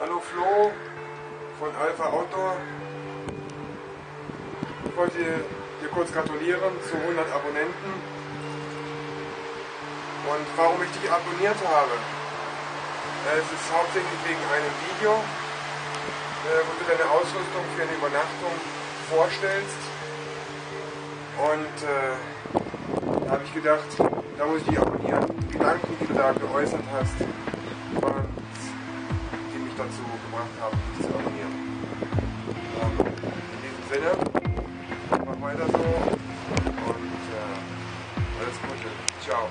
Hallo Flo von Alpha Outdoor. Ich wollte dir kurz gratulieren zu 100 Abonnenten. Und warum ich dich abonniert habe, es ist hauptsächlich wegen einem Video, äh, wo du deine Ausrüstung für eine Übernachtung vorstellst. Und äh, da habe ich gedacht, da muss ich dich abonnieren. Die Gedanken, die du da geäußert hast, mich dazu gebracht haben, dich zu abonnieren. Ähm, in diesem Sinne, mach weiter so und äh, alles Gute. Ciao.